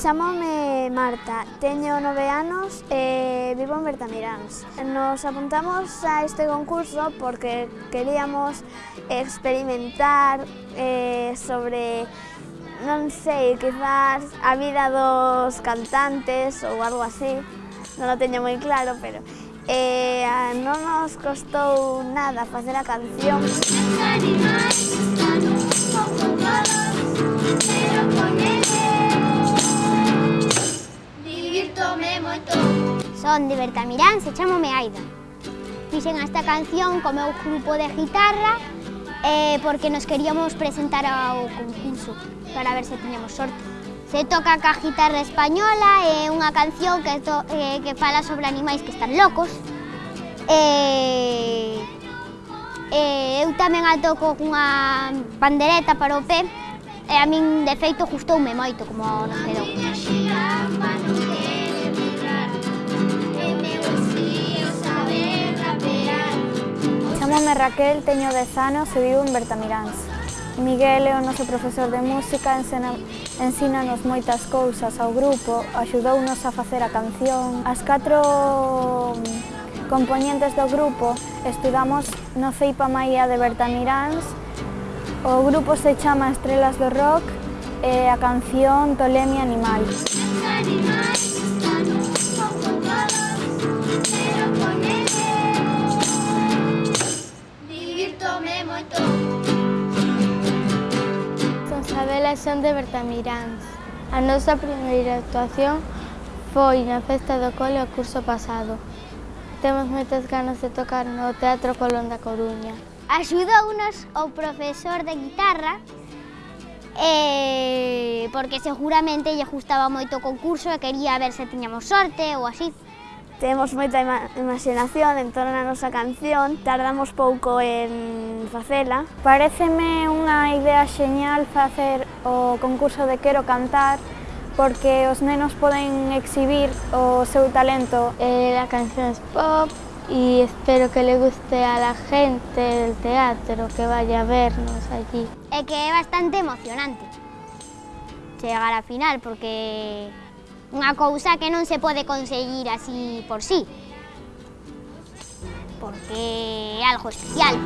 Chamome Marta, teño nove anos e vivo en Bertamiráns. Nos apuntamos a este concurso porque queríamos experimentar eh, sobre, non sei, quizás a vida dos cantantes ou algo así. Non lo teño moi claro, pero eh, non nos costou nada facer a canción. montón Son de Bertamirán, se chamome Aida Fixen esta canción co meu grupo de guitarra eh, porque nos queríamos presentar ao concurso para ver se tiñamos sorte. Se toca ca guitarra española, é eh, unha canción que, to, eh, que fala sobre animais que están locos. Eh, eh, Eu tamén a toco cunha pandereta para o pé e a min de feito gustoume moito como nos quedou. Raquel, teño 10 anos e vivo en Bertamiráns. Miguel é o noso profesor de música, ensena, ensínanos moitas cousas ao grupo, axudounos a facer a canción. As catro mm, componentes do grupo estudamos no Ceipa Maia de Bertamiráns. O grupo se chama Estrelas do Rock e a canción Tolemi Animal. Animal, Son de Bertamiráns. A nosa primeira actuación foi na festa do cole o curso pasado. Temos moitas ganas de tocar no Teatro Colón da Coruña. Axudounos o profesor de guitarra eh, porque seguramente lle gustaba moito o concurso e quería ver se tiñamos sorte ou así. Temos moita imaginación en torno á nosa canción, tardamos pouco en facela. Pareceme unha idea xeñal facer o concurso de Quero Cantar, porque os nenos poden exhibir o seu talento. Eh, a canción es pop e espero que le guste a la gente del teatro que vaya a vernos allí. É que é bastante emocionante chegar á final porque unha cousa que non se pode conseguir así por sí. Porque é algo especial.